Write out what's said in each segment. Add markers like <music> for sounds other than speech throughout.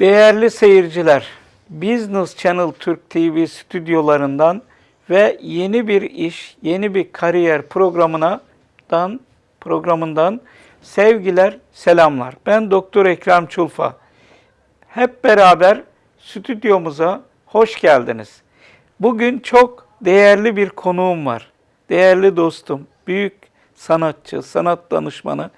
Değerli seyirciler, Business Channel Türk TV stüdyolarından ve yeni bir iş, yeni bir kariyer programından programından sevgiler, selamlar. Ben Doktor Ekrem Çulfa. Hep beraber stüdyomuza hoş geldiniz. Bugün çok değerli bir konuğum var. Değerli dostum, büyük sanatçı, sanat danışmanı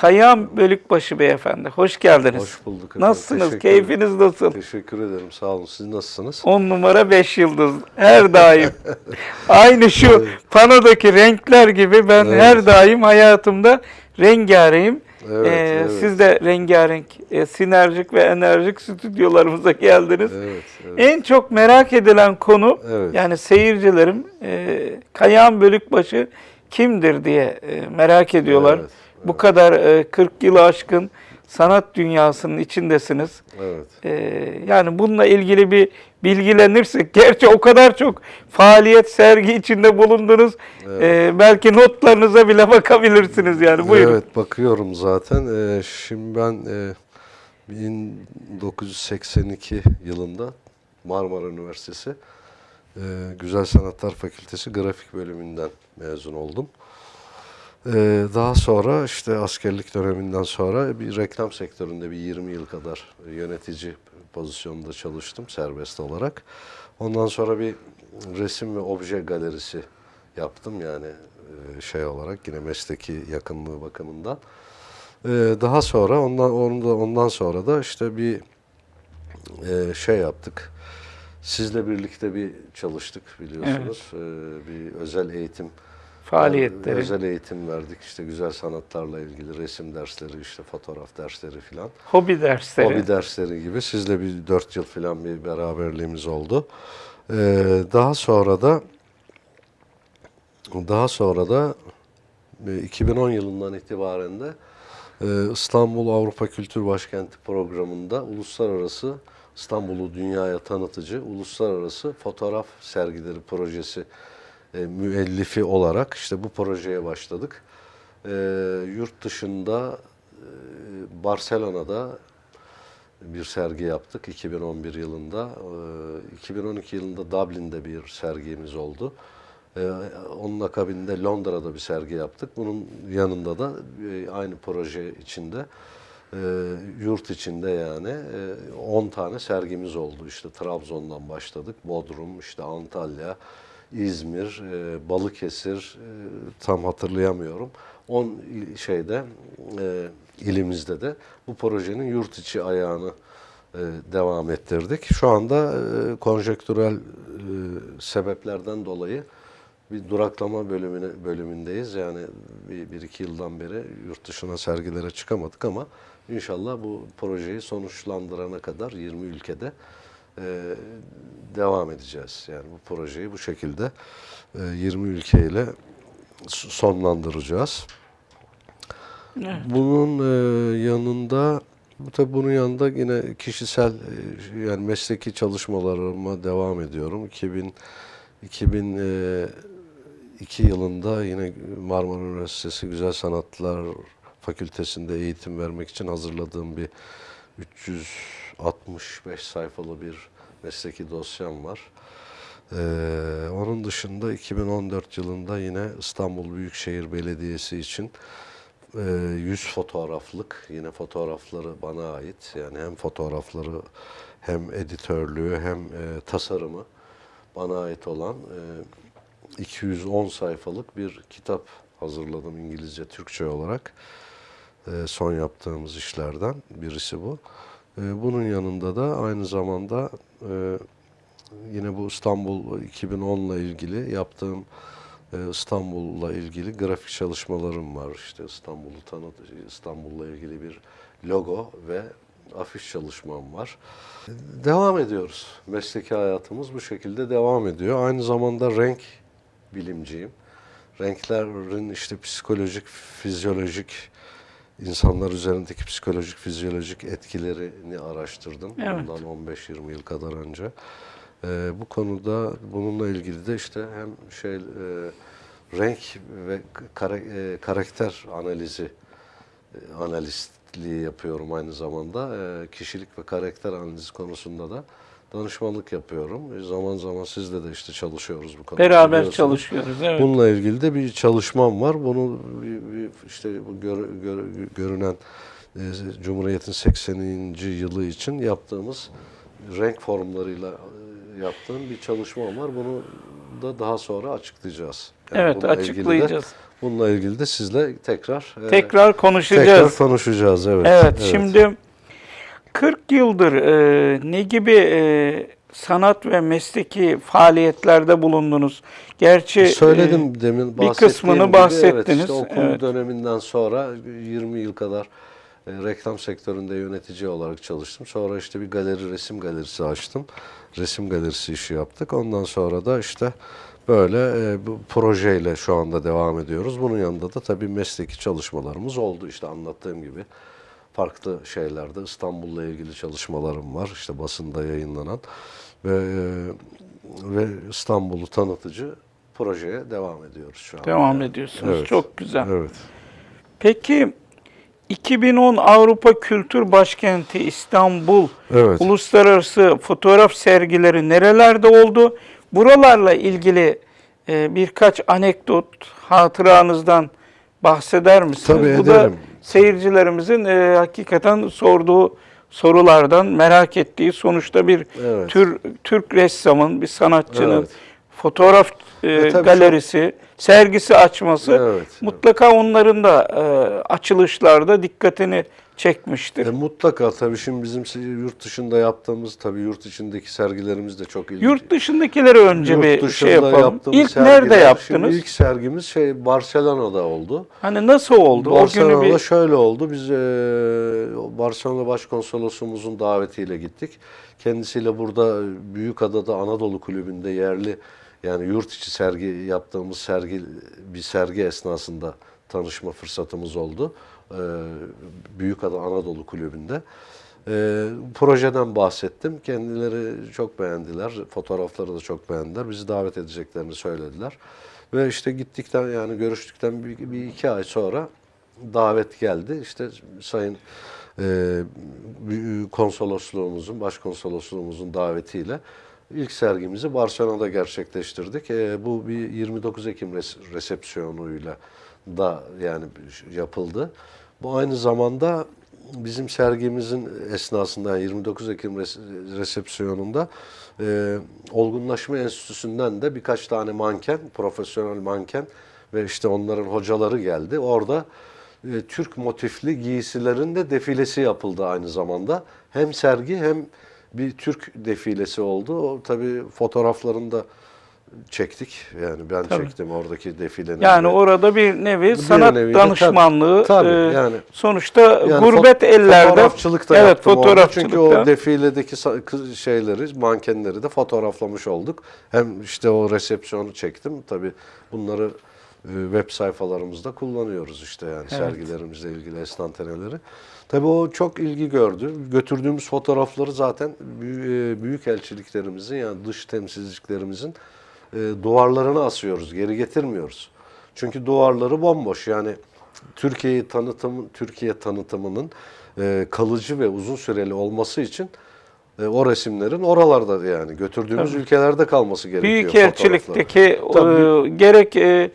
Kayam Bölükbaşı Beyefendi. Hoş geldiniz. Hoş bulduk efendim. Nasılsınız? Teşekkür Keyfiniz nasıl? Teşekkür ederim. Sağ olun. Siz nasılsınız? 10 numara 5 yıldız. Her daim. <laughs> Aynı şu panodaki renkler gibi ben Evet. her daim hayatımda rengarenk'im. Evet, Ee, evet. Siz de rengarenk, e, sinerjik ve enerjik stüdyolarımıza geldiniz. Evet, evet. En çok merak edilen konu Evet. yani seyircilerim e, Kayağan Bölükbaşı kimdir diye e, merak ediyorlar. Evet, Bu kadar e, 40 yılı aşkın sanat dünyasının içindesiniz. Evet. Ee, yani bununla ilgili bir bilgilenirsek, gerçi o kadar çok faaliyet, sergi içinde bulundunuz. Ee, belki notlarınıza bile bakabilirsiniz yani. Buyurun. Evet, bakıyorum zaten. Ee, şimdi ben e, 1982 yılında Marmara Üniversitesi e, Güzel Sanatlar Fakültesi Grafik Bölümünden mezun oldum. Ee, daha sonra işte askerlik döneminden sonra bir reklam sektöründe bir 20 yıl kadar yönetici pozisyonunda çalıştım serbest olarak. Ondan sonra bir resim ve obje galerisi yaptım yani e, şey olarak yine mesleki yakınlığı bakımından. Ee, daha sonra ondan ondan sonra da işte bir e, şey yaptık. Sizle birlikte bir çalıştık biliyorsunuz. Ee, bir özel eğitim Faaliyetleri. özel eğitim verdik işte güzel sanatlarla ilgili resim dersleri işte fotoğraf dersleri filan. Hobi dersleri. Hobi dersleri gibi sizle bir dört yıl filan bir beraberliğimiz oldu. Ee, daha sonra da daha sonra da e, 2010 yılından itibaren de e, İstanbul Avrupa Kültür Başkenti programında uluslararası İstanbul'u dünyaya tanıtıcı uluslararası fotoğraf sergileri projesi e, müellifi olarak işte bu projeye başladık. E, yurt dışında e, Barcelona'da bir sergi yaptık 2011 yılında. E, 2012 yılında Dublin'de bir sergimiz oldu. E, onun akabinde Londra'da bir sergi yaptık. Bunun yanında da e, aynı proje içinde e, yurt içinde yani e, 10 tane sergimiz oldu. İşte Trabzon'dan başladık. Bodrum, işte Antalya, İzmir, e, Balıkesir e, tam hatırlayamıyorum. 10 il- şeyde e, ilimizde de bu projenin yurt içi ayağını e, devam ettirdik. Şu anda e, konjektürel e, sebeplerden dolayı bir duraklama bölümüne bölümündeyiz. Yani bir, bir iki yıldan beri yurt dışına sergilere çıkamadık ama inşallah bu projeyi sonuçlandırana kadar 20 ülkede e, devam edeceğiz. Yani bu projeyi bu şekilde e, 20 ülkeyle sonlandıracağız. Bunun e, yanında tabii bunun yanında yine kişisel e, yani mesleki çalışmalarıma devam ediyorum. 2000 2002 yılında yine Marmara Üniversitesi Güzel Sanatlar Fakültesinde eğitim vermek için hazırladığım bir 365 sayfalı bir mesleki dosyam var. Ee, onun dışında 2014 yılında yine İstanbul Büyükşehir Belediyesi için e, 100 fotoğraflık yine fotoğrafları bana ait. Yani hem fotoğrafları hem editörlüğü hem e, tasarımı bana ait olan e, 210 sayfalık bir kitap hazırladım İngilizce, Türkçe olarak. E, son yaptığımız işlerden birisi bu. E, bunun yanında da aynı zamanda e, yine bu İstanbul 2010 ile ilgili yaptığım e, İstanbul'la ilgili grafik çalışmalarım var. İşte İstanbul'u tanıt, İstanbul'la ilgili bir logo ve afiş çalışmam var. Devam ediyoruz. Mesleki hayatımız bu şekilde devam ediyor. Aynı zamanda renk bilimciyim. Renklerin işte psikolojik, fizyolojik, insanlar üzerindeki psikolojik, fizyolojik etkilerini araştırdım. Evet. Bundan 15-20 yıl kadar önce. Ee, bu konuda bununla ilgili de işte hem şey e, renk ve kara- e, karakter analizi e, analist danışmanlıkçılığı yapıyorum aynı zamanda. Ee, kişilik ve karakter analizi konusunda da danışmanlık yapıyorum. E, zaman zaman sizle de işte çalışıyoruz bu konuda. Beraber çalışıyoruz. Evet. Bununla ilgili de bir çalışmam var. Bunu bir- bir işte bu gör- gör- görünen e, Cumhuriyet'in 80. yılı için yaptığımız renk formlarıyla e, yaptığım bir çalışmam var. Bunu da daha sonra açıklayacağız. Yani Evet, bununla ilgili de- açıklayacağız. bununla ilgili de sizle tekrar e, Tekrar konuşacağız. tekrar konuşacağız. Evet. Evet, şimdi 40 yıldır e, ne gibi e, sanat ve mesleki faaliyetlerde bulundunuz? Gerçi e, Söyledim demin bir kısmını gibi, bahsettiniz. Evet, işte okul Evet. döneminden sonra 20 yıl kadar e, reklam sektöründe yönetici olarak çalıştım. Sonra işte bir galeri, resim galerisi açtım. Resim galerisi işi yaptık. Ondan sonra da işte böyle e, bu projeyle şu anda devam ediyoruz. Bunun yanında da tabii mesleki çalışmalarımız oldu. İşte anlattığım gibi farklı şeylerde İstanbul'la ilgili çalışmalarım var. İşte basında yayınlanan ve e, ve İstanbul'u tanıtıcı projeye devam ediyoruz şu an. devam ediyorsunuz. Evet. Çok güzel. Evet. Peki 2010 Avrupa Kültür Başkenti İstanbul Evet. Uluslararası Fotoğraf Sergileri nerelerde oldu? Buralarla ilgili e, birkaç anekdot hatıranızdan bahseder misiniz? Tabii Bu da ederim. Seyircilerimizin e, hakikaten sorduğu sorulardan merak ettiği sonuçta bir Evet. tür Türk ressamın, bir sanatçının Evet. fotoğraf e, E, galerisi, sergisi açması Evet. mutlaka onların da e, açılışlarda dikkatini çekmiştir. E, mutlaka tabii şimdi bizim yurt dışında yaptığımız tabii yurt içindeki sergilerimiz de çok ilginç. Yurt dışındakileri önce Yurt bir şey yapalım. İlk sergiler, nerede yaptınız? Şimdi ilk sergimiz şey Barcelona'da oldu. Hani nasıl oldu? O günü Barcelona'da bir şöyle oldu. Biz e, Barcelona Başkonsolosumuzun davetiyle gittik. Kendisiyle burada Büyükada'da Anadolu Kulübü'nde yerli yani yurt içi sergi yaptığımız sergi bir sergi esnasında tanışma fırsatımız oldu. E, Büyükada Anadolu Kulübü'nde. E, projeden bahsettim. Kendileri çok beğendiler. Fotoğrafları da çok beğendiler. Bizi davet edeceklerini söylediler. Ve işte gittikten yani görüştükten bir, bir iki ay sonra davet geldi. İşte Sayın e, konsolosluğumuzun, başkonsolosluğumuzun davetiyle ilk sergimizi Barcelona'da gerçekleştirdik. E, bu bir 29 Ekim res- resepsiyonuyla da yani yapıldı. Bu aynı zamanda bizim sergimizin esnasında yani 29 Ekim res- resepsiyonunda e, Olgunlaşma Enstitüsü'nden de birkaç tane manken, profesyonel manken ve işte onların hocaları geldi. Orada e, Türk motifli giysilerin de defilesi yapıldı aynı zamanda. Hem sergi hem bir Türk defilesi oldu. O tabii fotoğraflarını da çektik. Yani ben Tabii. çektim oradaki defilenin. yani de. orada bir nevi sanat nevi danışmanlığı tabii, e, yani- sonuçta Yani gurbet fo- ellerde fotoğrafçılık da evet yaptım orada. fotoğrafçılıkta Çünkü o defiledeki şeyleri, mankenleri de fotoğraflamış olduk. Hem işte o resepsiyonu çektim. Tabii bunları web sayfalarımızda kullanıyoruz işte yani sergilerimizle ilgili estanteneleri. Tabii o çok ilgi gördü. Götürdüğümüz fotoğrafları zaten büyük, büyük elçiliklerimizin yani dış temsilciliklerimizin e, duvarlarına asıyoruz. Geri getirmiyoruz. Çünkü duvarları bomboş. Yani Türkiye'yi tanıtım Türkiye tanıtımının e, kalıcı ve uzun süreli olması için e, o resimlerin oralarda yani götürdüğümüz ülkelerde kalması gerekiyor. büyük fotoğrafların. elçilikteki Tabii. e, gerek e,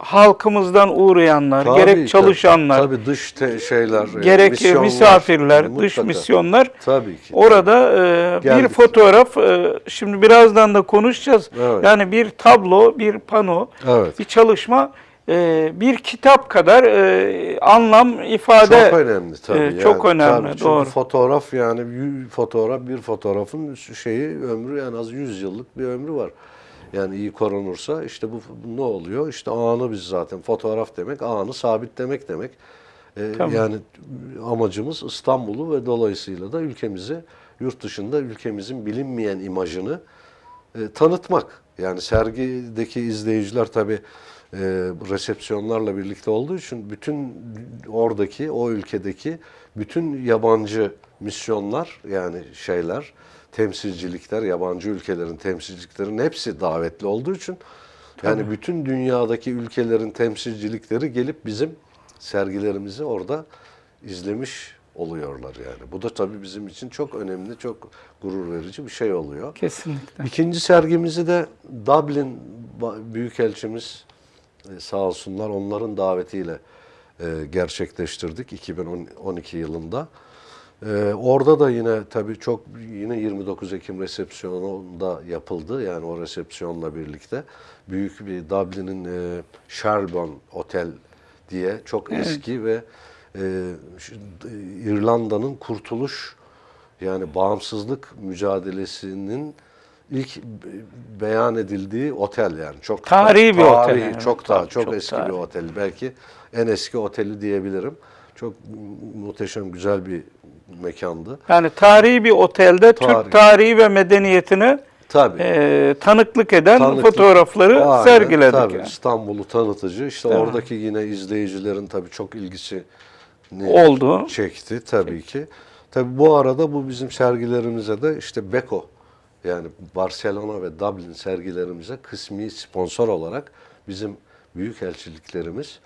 halkımızdan uğrayanlar, Tabii, gerek tabii. çalışanlar, tabii dış te- şeyler, e, gerek misyonlar, misafirler, yani dış mutlaka. misyonlar Tabii ki. Orada e, bir fotoğraf, e, şimdi birazdan da konuşacağız. Evet. Yani bir tablo, bir pano, Evet. bir çalışma, e, bir kitap kadar e, anlam ifade. Çok önemli tabii. e, yani. çok önemli, Tabii, doğru. fotoğraf yani fotoğraf bir fotoğrafın şeyi ömrü en az 100 yıllık bir ömrü var. Yani iyi korunursa işte bu, bu ne oluyor? İşte anı biz zaten fotoğraf demek anı sabitlemek demek. Ee, Tamam. Yani amacımız İstanbul'u ve dolayısıyla da ülkemizi yurt dışında ülkemizin bilinmeyen imajını e, tanıtmak. Yani sergideki izleyiciler tabii e, resepsiyonlarla birlikte olduğu için bütün oradaki, o ülkedeki bütün yabancı misyonlar yani şeyler, temsilcilikler, yabancı ülkelerin temsilciliklerin hepsi davetli olduğu için yani bütün dünyadaki ülkelerin temsilcilikleri gelip bizim sergilerimizi orada izlemiş oluyorlar yani. Bu da tabii bizim için çok önemli, çok gurur verici bir şey oluyor. Kesinlikle. İkinci sergimizi de Dublin Büyükelçimiz e, sağ olsunlar onların davetiyle e, gerçekleştirdik 2012 yılında. E, orada da yine tabii çok yine 29 Ekim resepsiyonunda yapıldı. Yani o resepsiyonla birlikte büyük bir Dublin'in e, Shelbourne Otel diye çok eski ve e, İrlanda'nın kurtuluş yani bağımsızlık mücadelesinin ilk be- beyan edildiği otel yani çok Tarihi bir otel tarihi, yani. çok daha çok, çok eski tarihi. bir otel belki en eski oteli diyebilirim. Çok muhteşem güzel bir mekandı. Yani tarihi bir otelde Tarih. Türk tarihi ve medeniyetini Tabii. e, tanıklık eden Tanıklık- fotoğrafları Aynen, sergiledik. Tabii yani. İstanbul'u tanıtıcı. İşte Değil mi? oradaki yine izleyicilerin tabii çok ilgisi Oldu. çekti tabii ki. Tabii bu arada bu bizim sergilerimize de işte Beko yani Barcelona ve Dublin sergilerimize kısmi sponsor olarak bizim büyükelçiliklerimiz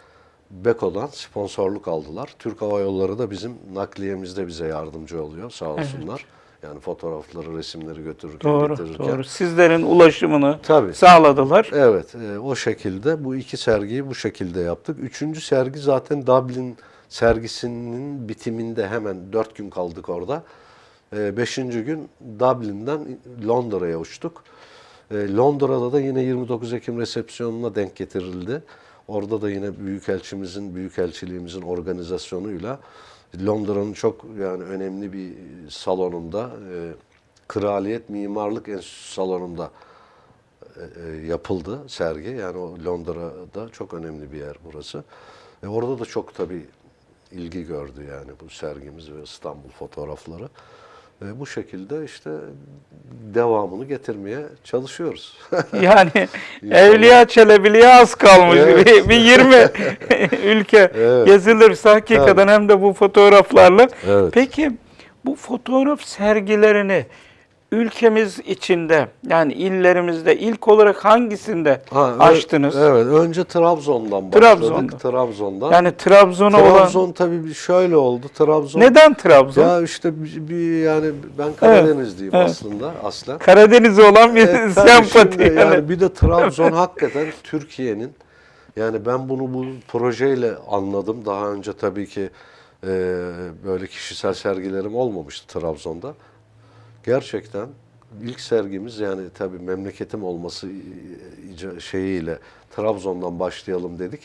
Beko'dan sponsorluk aldılar. Türk Hava Yolları da bizim nakliyemizde bize yardımcı oluyor sağ olsunlar. Yani fotoğrafları, resimleri götürürken, Doğru, getirirken. doğru. Sizlerin ulaşımını Tabii. sağladılar. Evet, e, o şekilde bu iki sergiyi bu şekilde yaptık. Üçüncü sergi zaten Dublin sergisinin bitiminde hemen dört gün kaldık orada. E, beşinci gün Dublin'den Londra'ya uçtuk. E, Londra'da da yine 29 Ekim resepsiyonuna denk getirildi. Orada da yine büyükelçimizin, büyükelçiliğimizin organizasyonuyla Londra'nın çok yani önemli bir salonunda, e, Kraliyet Mimarlık Enstitüsü salonunda e, e, yapıldı sergi. Yani o Londra'da çok önemli bir yer burası. E, orada da çok tabii ilgi gördü yani bu sergimiz ve İstanbul fotoğrafları. E, bu şekilde işte devamını getirmeye çalışıyoruz. <laughs> Yani Evliya Çelebi'liye az kalmış. Evet. Bir, bir 20 <laughs> ülke Evet. gezilirse hakikaten hem de bu fotoğraflarla. Evet. Peki bu fotoğraf sergilerini ülkemiz içinde yani illerimizde ilk olarak hangisinde Ha, açtınız? Evet, önce Trabzon'dan başladık. Trabzon'da. Trabzon'dan. Yani Trabzon'a olan Trabzon tabii şöyle oldu. Trabzon neden Trabzon? Ya işte bir, bir yani ben Karadenizliyim evet. aslında aslen. Karadeniz'e olan bir <laughs> Evet, tabii sempati. yani. yani bir de Trabzon hakikaten Türkiye'nin yani ben bunu bu projeyle anladım. Daha önce tabii ki e, böyle kişisel sergilerim olmamıştı Trabzon'da. Gerçekten ilk sergimiz yani tabii memleketim olması şeyiyle Trabzon'dan başlayalım dedik.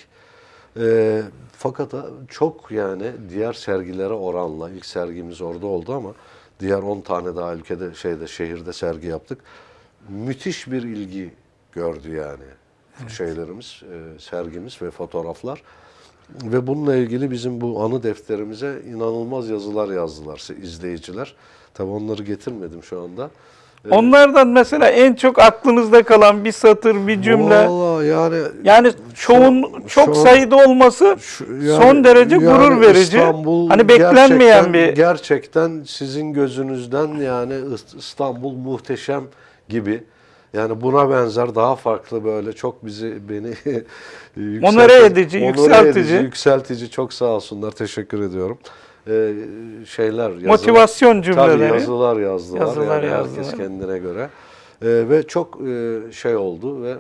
E, fakat çok yani diğer sergilere oranla ilk sergimiz orada oldu ama diğer 10 tane daha ülkede şeyde şehirde sergi yaptık. Müthiş bir ilgi gördü yani şeylerimiz, e, sergimiz ve fotoğraflar. Ve bununla ilgili bizim bu anı defterimize inanılmaz yazılar yazdılar izleyiciler. Tabii onları getirmedim şu anda. E, Onlardan mesela en çok aklınızda kalan bir satır, bir cümle. Vallahi yani Yani çoğun çok şu- sayıda olması Şu- yani- son derece yani gurur verici. İstanbul hani beklenmeyen gerçekten, bir gerçekten sizin gözünüzden yani İst- İstanbul muhteşem gibi. Yani buna benzer daha farklı böyle çok bizi beni <laughs> yükseltici- Onore edici, onore yükseltici. edici, yükseltici çok sağ olsunlar. Teşekkür ediyorum. Ee, şeyler yazılar- motivasyon cümleleri. Tabii yazılar yazdılar. Yazılar yani yazdılar. Herkes kendine göre. Ee, ve çok e, şey oldu ve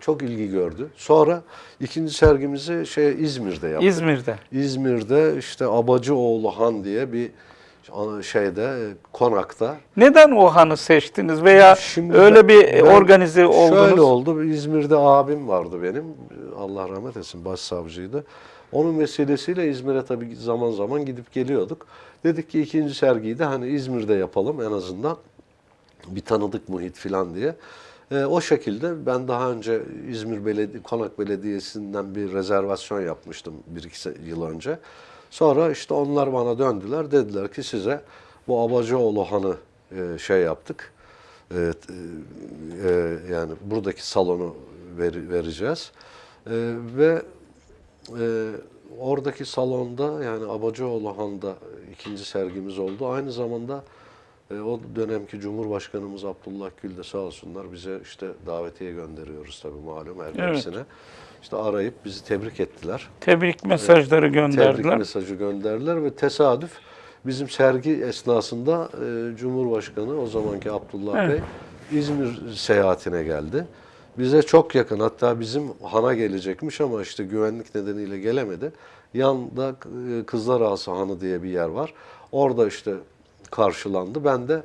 çok ilgi gördü. Sonra ikinci sergimizi şey İzmir'de yaptık. İzmir'de. İzmir'de işte Abacıoğlu Han diye bir şeyde e, konakta. Neden o hanı seçtiniz veya Şimdi öyle bir organize oldunuz? Şöyle oldu. İzmir'de abim vardı benim. Allah rahmet etsin başsavcıydı. Onun vesilesiyle İzmir'e tabii zaman zaman gidip geliyorduk. Dedik ki ikinci sergiyi de hani İzmir'de yapalım en azından. Bir tanıdık muhit falan diye. E, o şekilde ben daha önce İzmir Beledi Konak Belediyesi'nden bir rezervasyon yapmıştım bir iki yıl önce. Sonra işte onlar bana döndüler. Dediler ki size bu Abacıoğlu Han'ı e, şey yaptık. Evet, e, e, yani buradaki salonu ver- vereceğiz. E, ve e, oradaki salonda yani Abacıoğlu Han'da ikinci sergimiz oldu. Aynı zamanda e, o dönemki Cumhurbaşkanımız Abdullah Gül de sağ olsunlar bize işte davetiye gönderiyoruz tabii malum her Evet. hepsine. İşte arayıp bizi tebrik ettiler. Tebrik mesajları gönderdiler. Tebrik mesajı gönderdiler ve tesadüf bizim sergi esnasında e, Cumhurbaşkanı o zamanki Abdullah Evet. Bey İzmir seyahatine geldi. Bize çok yakın hatta bizim hana gelecekmiş ama işte güvenlik nedeniyle gelemedi. Yanda e, Kızlar Ağası Hanı diye bir yer var. Orada işte karşılandı. Ben de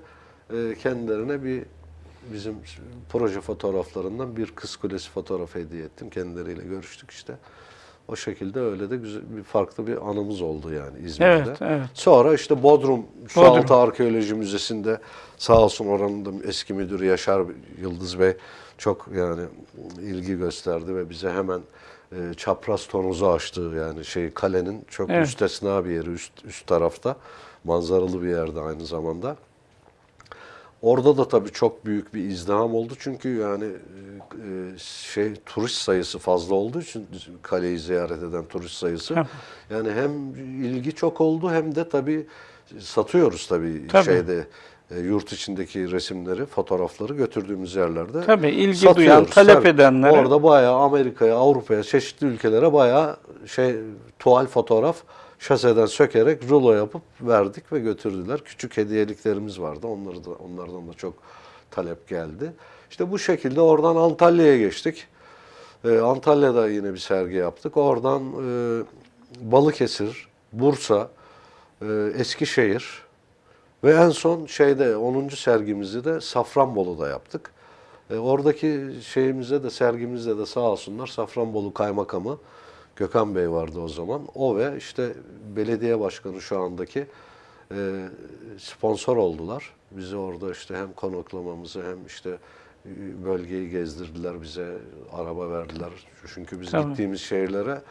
e, kendilerine bir bizim proje fotoğraflarından bir kız kulesi fotoğrafı hediye ettim. Kendileriyle görüştük işte. O şekilde öyle de güzel bir farklı bir anımız oldu yani İzmir'de. Evet, evet. Sonra işte Bodrum Sualtı. Arkeoloji Müzesi'nde sağ olsun oranın da eski müdürü Yaşar Yıldız Bey çok yani ilgi gösterdi ve bize hemen e, çapraz tonuzu açtı yani şey kalenin çok Evet. müstesna bir yeri üst üst tarafta manzaralı bir yerde aynı zamanda. Orada da tabii çok büyük bir izdiham oldu çünkü yani e, şey turist sayısı fazla olduğu için kaleyi ziyaret eden turist sayısı yani hem ilgi çok oldu hem de tabii satıyoruz tabii, Tabii. şeyde e, yurt içindeki resimleri, fotoğrafları götürdüğümüz yerlerde. Tabii, ilgi satıyoruz. duyan, talep Tabii. edenlere. Orada bayağı Amerika'ya, Avrupa'ya, çeşitli ülkelere bayağı şey tuval fotoğraf şaseden sökerek rulo yapıp verdik ve götürdüler. Küçük hediyeliklerimiz vardı. Onları da onlardan da çok talep geldi. İşte bu şekilde oradan Antalya'ya geçtik. Ee, Antalya'da yine bir sergi yaptık. Oradan e, Balıkesir, Bursa, e, Eskişehir ve en son şeyde 10. sergimizi de Safranbolu'da yaptık. E, oradaki şeyimize de sergimizde de sağ olsunlar Safranbolu Kaymakamı Gökhan Bey vardı o zaman. O ve işte belediye başkanı şu andaki e, sponsor oldular. Bizi orada işte hem konuklamamızı hem işte e, bölgeyi gezdirdiler bize, araba verdiler. Çünkü biz Tabii. gittiğimiz şehirlere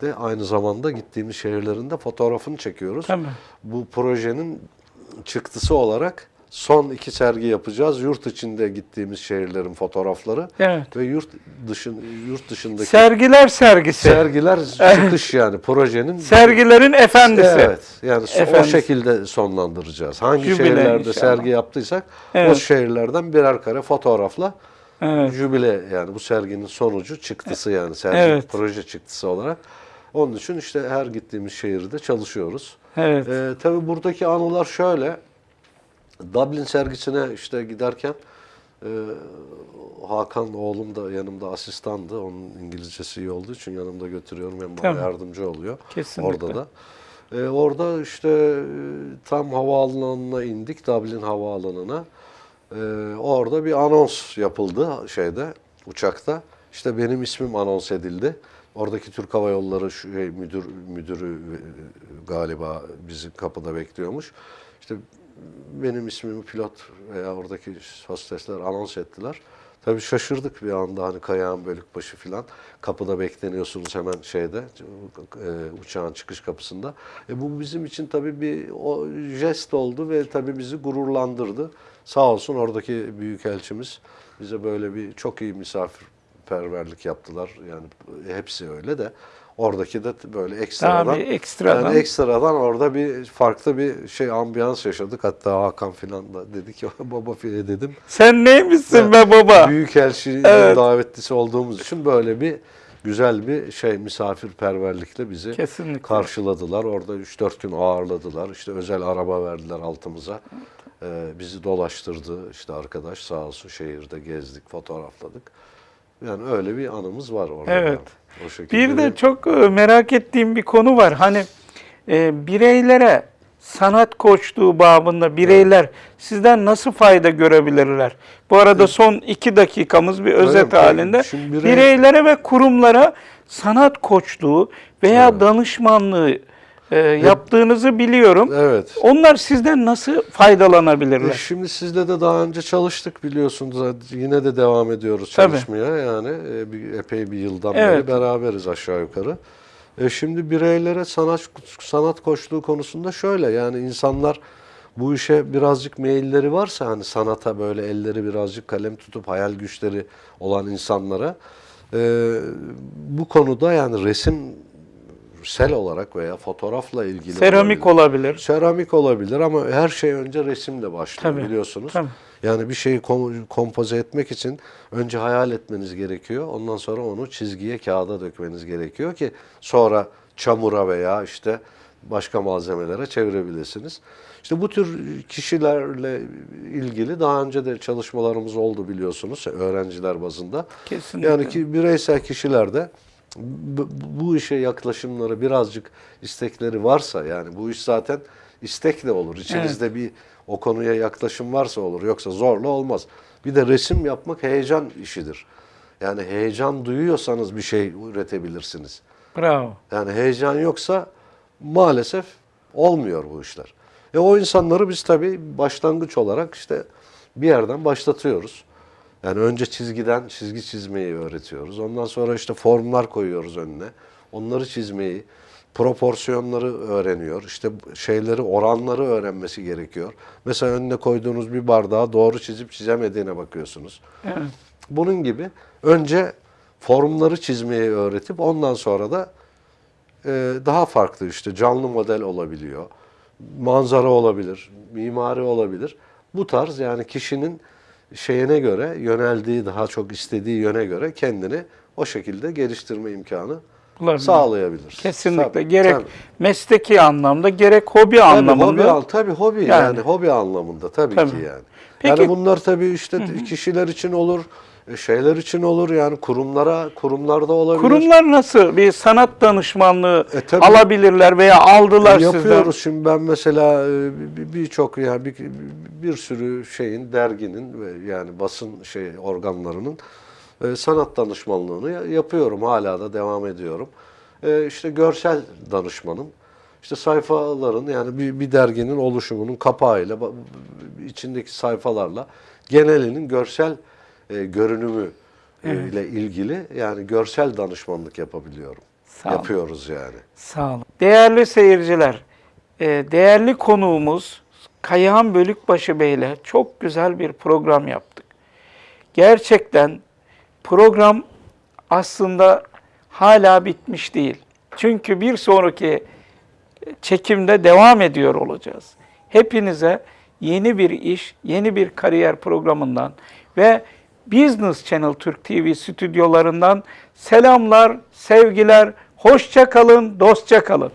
de aynı zamanda gittiğimiz şehirlerin de fotoğrafını çekiyoruz. Tabii. Bu projenin çıktısı olarak son iki sergi yapacağız. Yurt içinde gittiğimiz şehirlerin fotoğrafları Evet. ve yurt dışın yurt dışındaki Sergiler sergisi. sergiler çıkış yani projenin Sergilerin efendisi. Evet. Yani so- o Efendisi. şekilde sonlandıracağız. Hangi Jübile şehirlerde inşallah. sergi yaptıysak o Evet. şehirlerden birer kare fotoğrafla Evet. jübile yani bu serginin sonucu çıktısı yani sergi Evet. proje çıktısı olarak. Onun için işte her gittiğimiz şehirde çalışıyoruz. Evet. Ee, tabii buradaki anılar şöyle. Dublin sergisine işte giderken e, Hakan oğlum da yanımda asistandı. Onun İngilizcesi iyi olduğu için yanımda götürüyorum. Hem bana Tamam. yardımcı oluyor. Kesinlikle. Orada da. E, orada işte e, tam havaalanına indik. Dublin havaalanına. E, orada bir anons yapıldı şeyde uçakta. İşte benim ismim anons edildi. Oradaki Türk Hava Yolları şey, müdür müdürü e, galiba bizi kapıda bekliyormuş. İşte benim ismimi pilot veya oradaki hostesler anons ettiler. Tabii şaşırdık bir anda hani Kayağın Bölükbaşı falan. Kapıda bekleniyorsunuz hemen şeyde e, uçağın çıkış kapısında. E, bu bizim için tabii bir o jest oldu ve tabii bizi gururlandırdı. Sağ olsun oradaki büyükelçimiz bize böyle bir çok iyi misafirperverlik yaptılar. Yani hepsi öyle de oradaki de böyle ekstradan Tabii, ekstradan. yani ekstradan orada bir farklı bir şey ambiyans yaşadık. Hatta Hakan filan da dedi ki <laughs> baba filan dedim. Sen neymişsin be baba? Büyükelçinin Evet. davetlisi olduğumuz için böyle bir güzel bir şey misafirperverlikle bizi Kesinlikle. karşıladılar. Orada 3-4 gün ağırladılar. İşte özel araba verdiler altımıza. Ee, bizi dolaştırdı işte arkadaş sağ olsun şehirde gezdik, fotoğrafladık. Yani öyle bir anımız var orada. Evet. O şekilde Bir de çok e, merak ettiğim bir konu var. Hani e, bireylere sanat koçluğu babında bireyler sizden nasıl fayda görebilirler? Bu arada son iki dakikamız bir özet mi? halinde. Birey- Bireylere ve kurumlara sanat koçluğu veya danışmanlığı e, yaptığınızı biliyorum. Evet. Onlar sizden nasıl E, faydalanabilirler? Şimdi sizle de daha önce çalıştık biliyorsunuz. Yine de devam ediyoruz Tabii. çalışmaya. Yani e, bir, epey bir yıldan Evet. beri beraberiz aşağı yukarı. E şimdi bireylere sanat sanat koçluğu konusunda şöyle yani insanlar bu işe birazcık meyilleri varsa hani sanata böyle elleri birazcık kalem tutup hayal güçleri olan insanlara e, bu konuda yani resim sel olarak veya fotoğrafla ilgili Seramik olabilir. olabilir. Seramik olabilir ama her şey önce resimle başlıyor Tabii, biliyorsunuz. tabii. Yani bir şeyi kom- kompoze etmek için önce hayal etmeniz gerekiyor. Ondan sonra onu çizgiye, kağıda dökmeniz gerekiyor ki sonra çamura veya işte başka malzemelere çevirebilirsiniz. İşte bu tür kişilerle ilgili daha önce de çalışmalarımız oldu biliyorsunuz öğrenciler bazında. Kesinlikle. Yani ki bireysel kişiler de bu, işe yaklaşımları birazcık istekleri varsa yani bu iş zaten istekle olur. İçinizde bir o konuya yaklaşım varsa olur. Yoksa zorla olmaz. Bir de resim yapmak heyecan işidir. Yani heyecan duyuyorsanız bir şey üretebilirsiniz. Bravo. Yani heyecan yoksa maalesef olmuyor bu işler. E o insanları biz tabii başlangıç olarak işte bir yerden başlatıyoruz. Yani önce çizgiden çizgi çizmeyi öğretiyoruz. Ondan sonra işte formlar koyuyoruz önüne. Onları çizmeyi, proporsiyonları öğreniyor. İşte şeyleri, oranları öğrenmesi gerekiyor. Mesela önüne koyduğunuz bir bardağı doğru çizip çizemediğine bakıyorsunuz. Evet. Bunun gibi önce formları çizmeyi öğretip ondan sonra da e, daha farklı işte canlı model olabiliyor. Manzara olabilir, mimari olabilir. Bu tarz yani kişinin şeyine göre, yöneldiği daha çok istediği yöne göre kendini o şekilde geliştirme imkanı Bulabilir. sağlayabilir. Kesinlikle. Tabii, gerek tabii. mesleki anlamda gerek hobi Tabii anlamında. hobi, tabii hobi yani. Yani. hobi anlamında tabii, Tabii. ki yani. Peki- Yani bunlar tabii işte kişiler için olur, şeyler için olur yani kurumlara, kurumlarda olabilir. Kurumlar nasıl bir sanat danışmanlığı E, tabii. alabilirler veya aldılar Yapıyoruz sizden? şimdi ben mesela e, bir- birçok yani bir, bir sürü şeyin derginin ve yani basın şey organlarının e, sanat danışmanlığını ya- yapıyorum hala da devam ediyorum. E, işte görsel danışmanım. İşte sayfaların yani bir, bir derginin oluşumunun kapağıyla içindeki sayfalarla genelinin görsel e, görünümü e, ile ilgili yani görsel danışmanlık yapabiliyorum. Sağ olun. Yapıyoruz yani. Sağ olun. Değerli seyirciler, e, değerli konuğumuz Kayhan Bölükbaşı Bey'le çok güzel bir program yaptık. Gerçekten program aslında hala bitmiş değil. Çünkü bir sonraki çekimde devam ediyor olacağız. Hepinize yeni bir iş, yeni bir kariyer programından ve Business Channel Türk TV stüdyolarından selamlar, sevgiler, hoşça kalın, dostça kalın.